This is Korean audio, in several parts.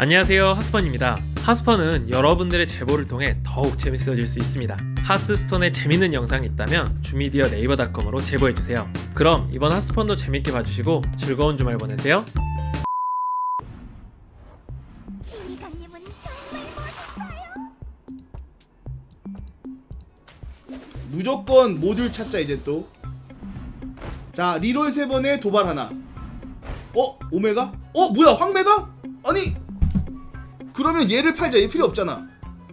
안녕하세요 하스펀입니다 하스펀은 여러분들의 제보를 통해 더욱 재밌어질 수 있습니다 하스스톤에 재밌는 영상이 있다면 주미디어 네이버닷컴으로 제보해주세요 그럼 이번 하스펀도 재밌게 봐주시고 즐거운 주말 보내세요 지휘관님은 정말 멋있어요. 무조건 모듈 찾자 이제 또. 자 리롤 세 번에 도발 하나. 어 오메가? 어 뭐야 황메가? 아니 그러면 얘를 팔자 얘 필요 없잖아.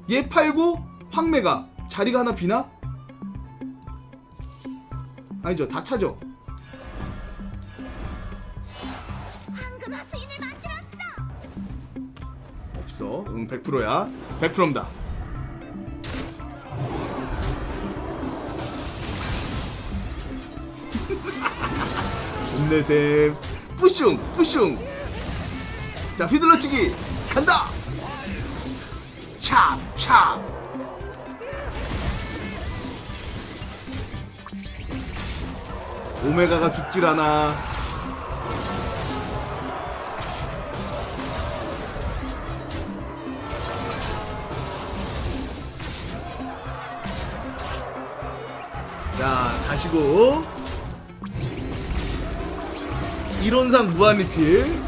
얘 팔고 황메가 자리가 하나 비나? 아니죠 다 차죠. 없어. 응 100%야. 100%입니다. 힘내셈. 뿌슝 뿌슝. 자 휘둘러치기 간다. 찹 찹. 오메가가 죽질 않아. 자, 가시고. 이론상 무한리필.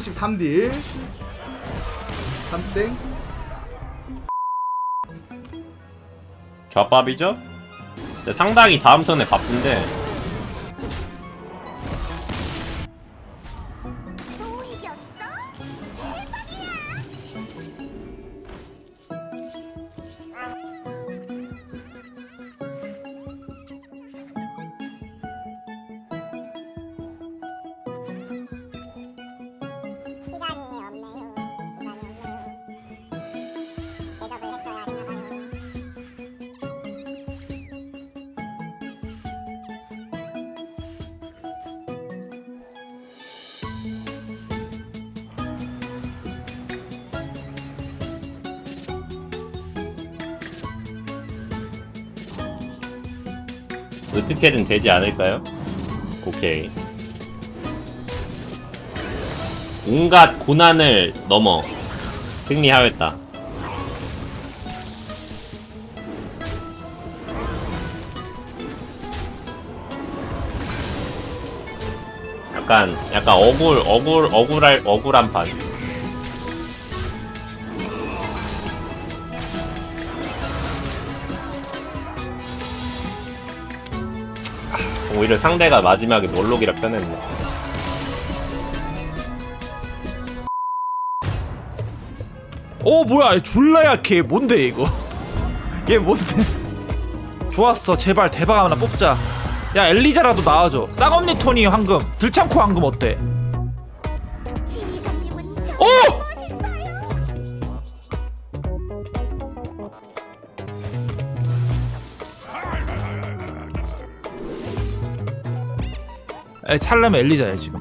33딜. 3땡. 좌밥이죠? 상당히 다음 턴에 바쁜데 어떻게든 되지 않을까요? 오케이. 온갖 고난을 넘어 승리하였다. 약간 약간 억울 억울 억울할 억울한 판 오히려 상대가 마지막에 몰록이라 편했네. 어 뭐야 얘 졸라 약해. 뭔데 이거? 얘 뭔데? 좋았어. 제발 대박 하나 뽑자. 야 엘리자라도 나와줘. 쌍엄니 토니 황금. 들창코 황금 어때 에 살려면 엘리자야 지금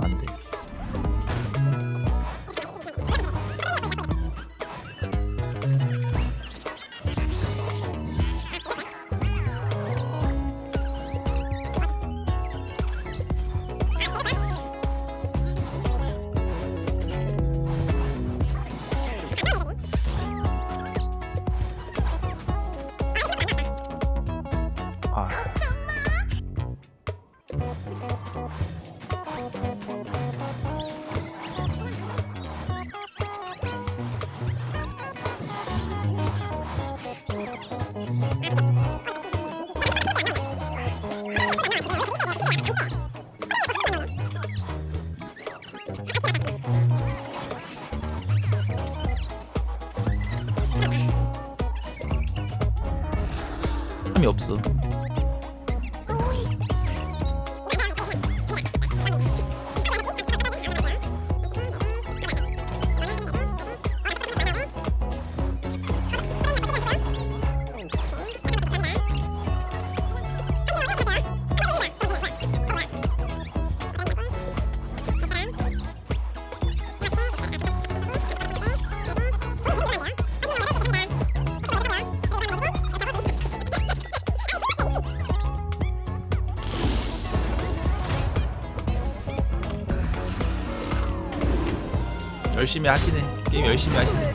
열심히 하시네. 게임 열심히 하시네.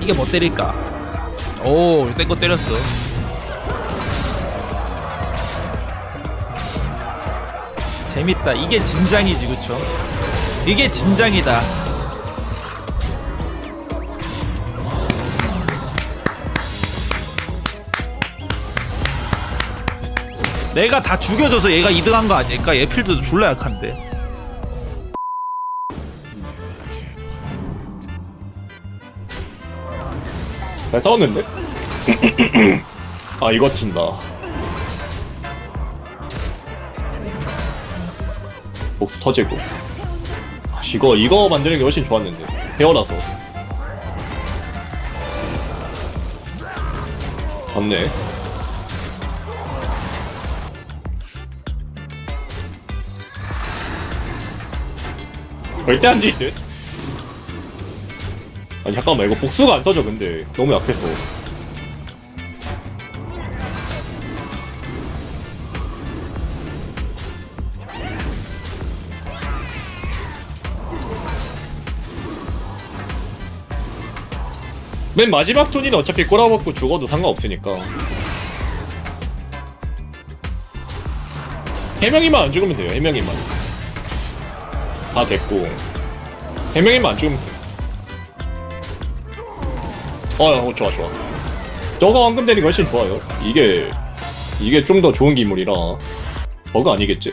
이게 뭐 때릴까? 오센 거 때렸어. 재밌다. 이게 진장이지 그쵸? 이게 진장이다 내가 다 죽여줘서 얘가 2등한 거 아닐까? 얘 필드도 졸라 약한데. 잘 싸웠는데? 아 이거 친다. 복수 터지고. 아, 이거 이거 만드는 게 훨씬 좋았는데. 헤어라서. 맞네 절대 안 지듯 아니 잠깐만 이거 복수가 안 터져 근데. 너무 약해서. 맨 마지막 톤이는 어차피 꼬라박고 죽어도 상관없으니까. 해명이만 안 죽으면 돼요 해명이만 다 됐고 해명이만 안 죽으면 어, 어 좋아 좋아 저거 황금 게 훨씬 좋아요 이게 이게 좀 더 좋은 기물이라 버그 아니겠지?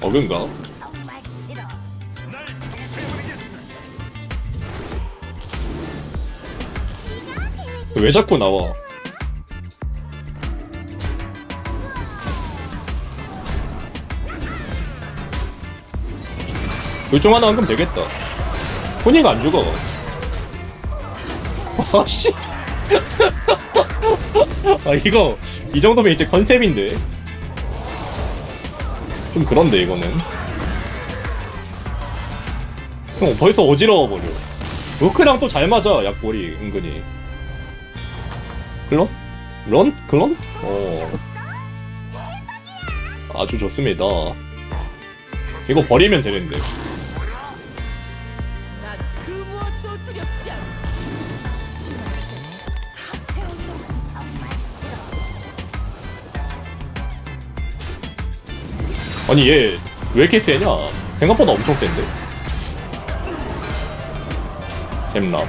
버그인가? 왜 자꾸 나와? 둘 중 하나 황금 되겠다. 혼이가 안 죽어. 아씨. 아 이거 이 정도면 이제 컨셉인데. 좀 그런데 이거는. 형 벌써 어지러워 버려. 루크랑 또 잘 맞아 약골이 은근히. 클론? 런? 클론? 어. 아주 좋습니다. 이거 버리면 되는데. 난 그. 아니 얘 왜 이렇게 세냐? 생각보다 엄청 센데. 잼랍.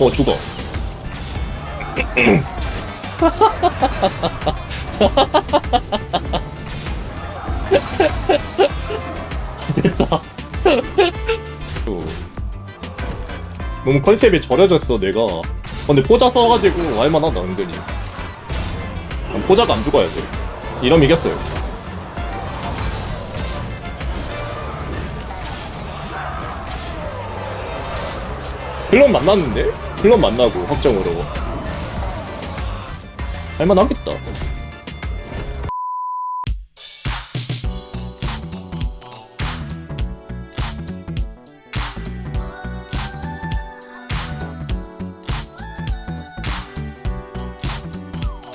어 죽어. 됐다. 어. 너무 컨셉이 절여졌어 내가. 어, 근데 포자 써가지고 알만하다 은근히. 난 포자가 안 죽어야 돼. 이러면 이겼어요. 클럽 만났는데? 클럽 만나고 확정으로 할만하겠다